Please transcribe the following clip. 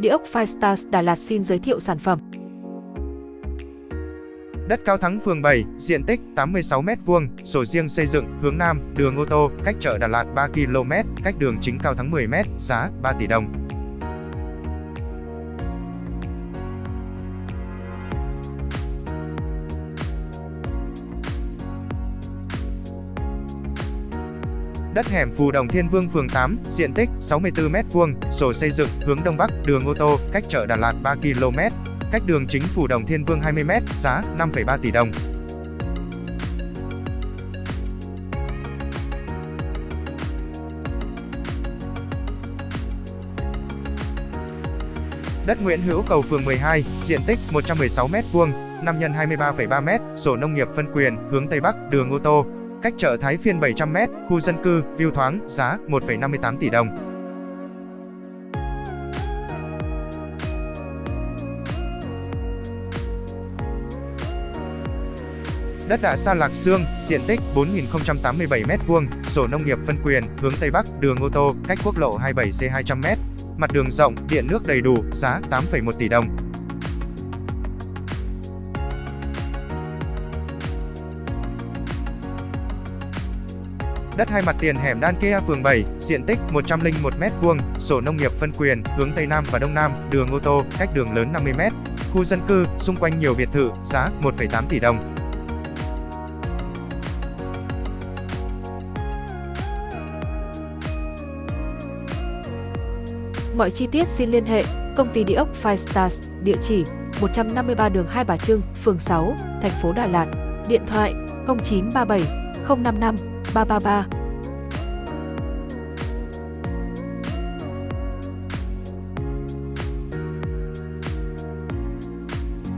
Địa ốc Firestars Đà Lạt xin giới thiệu sản phẩm. Đất Cao Thắng phường 7, diện tích 86m2, sổ riêng xây dựng, hướng Nam, đường ô tô, cách chợ Đà Lạt 3 km, cách đường chính Cao Thắng 10m, giá 3 tỷ đồng. Đất hẻm Phù Đồng Thiên Vương phường 8, diện tích 64m2, sổ xây dựng, hướng Đông Bắc, đường ô tô, cách chợ Đà Lạt 3 km, cách đường chính Phù Đồng Thiên Vương 20m, giá 5,3 tỷ đồng. Đất Nguyễn Hữu Cầu phường 12, diện tích 116m2, 5 x 23,3m, sổ nông nghiệp phân quyền, hướng Tây Bắc, đường ô tô, cách chợ Thái Phiên 700m, khu dân cư, view thoáng, giá 1,58 tỷ đồng. Đất đạ sa Lạc Dương, diện tích 4.087m2, sổ nông nghiệp phân quyền, hướng Tây Bắc, đường ô tô, cách quốc lộ 27C 200m. Mặt đường rộng, điện nước đầy đủ, giá 8,1 tỷ đồng. Đất hai mặt tiền hẻm Đan Kea phường 7, diện tích 101m2, sổ nông nghiệp phân quyền, hướng Tây Nam và Đông Nam, đường ô tô, cách đường lớn 50m. Khu dân cư, xung quanh nhiều biệt thự, giá 1,8 tỷ đồng. Mọi chi tiết xin liên hệ công ty địa ốc Five Stars, địa chỉ 153 đường Hai Bà Trưng, phường 6, thành phố Đà Lạt, điện thoại 0937 055八八八。